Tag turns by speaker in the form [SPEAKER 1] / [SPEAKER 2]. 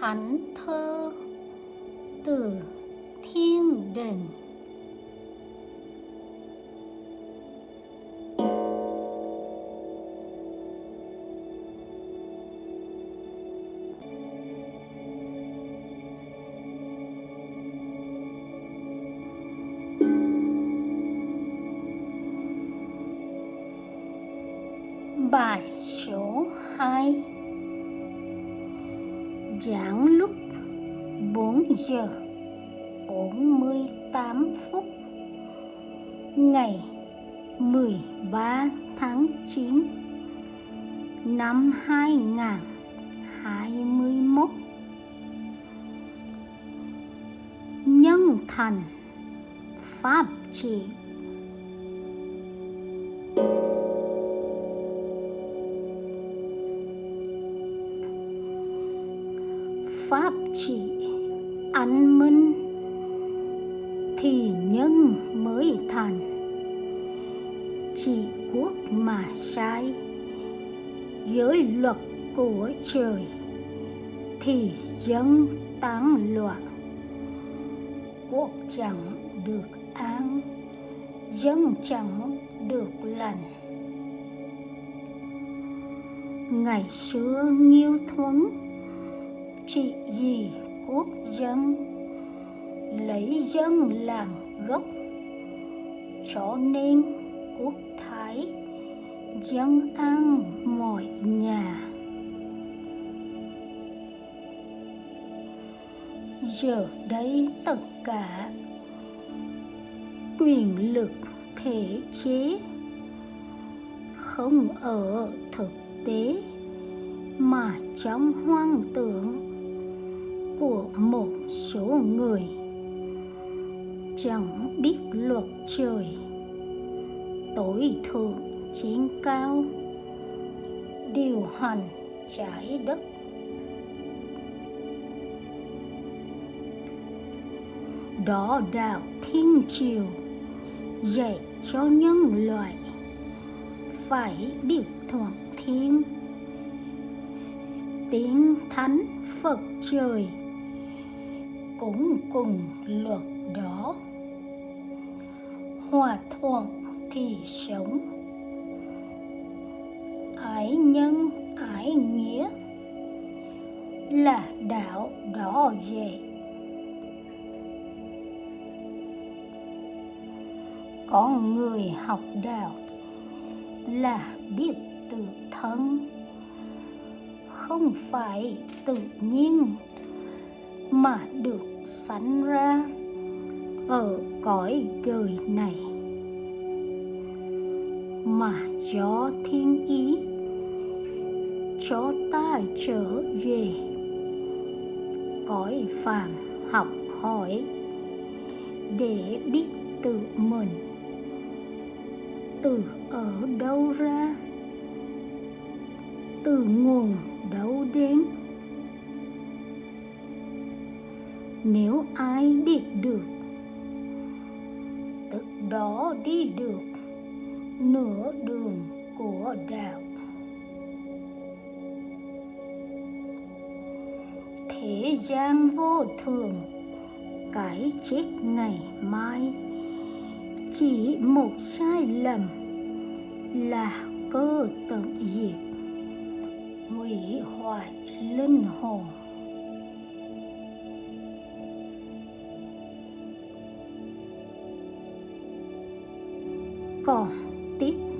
[SPEAKER 1] thánh thơ từ thiên đình. Bài số 2 Giảng lúc 4 giờ 48 phút Ngày 13 tháng 9 Năm 2021 Nhân thành Pháp trị pháp trị ăn minh thì nhân mới thành. Chỉ quốc mà sai, giới luật của trời, thì dân tán loạn. Quốc chẳng được an, dân chẳng được lành. Ngày xưa nghiêu thuấn trị gì quốc dân? Lấy dân làm gốc, cho nên quốc thái, dân an mọi nhà. Giờ đây tất cả quyền lực thể chế không ở thực tế mà trong hoang tưởng của một số người. Chẳng biết luật trời, tối thượng trên cao, điều hành trái đất. Đó đạo thiên triều dạy cho nhân loại phải biết thuận thiên. Tiếng thánh phật trời cũng cùng luật đó. Hòa thuận thì sống. Ái nhân, ái nghĩa là đạo đó dạy có người học đạo là biết tự thân, không phải tự nhiên mà được sanh ra ở cõi đời này. Mà do thiên ý, cho ta trở về. Cõi phàm học hỏi để biết tự mình. Từ ở đâu ra? Từ nguồn đâu đến? Nếu ai biết được. Tức đó đi được nửa đường của đạo. Thế gian vô thường cái chết ngày mai. Chỉ một sai lầm là cơ tận diệt. Hủy hoại linh hồn. cỏ tiếp.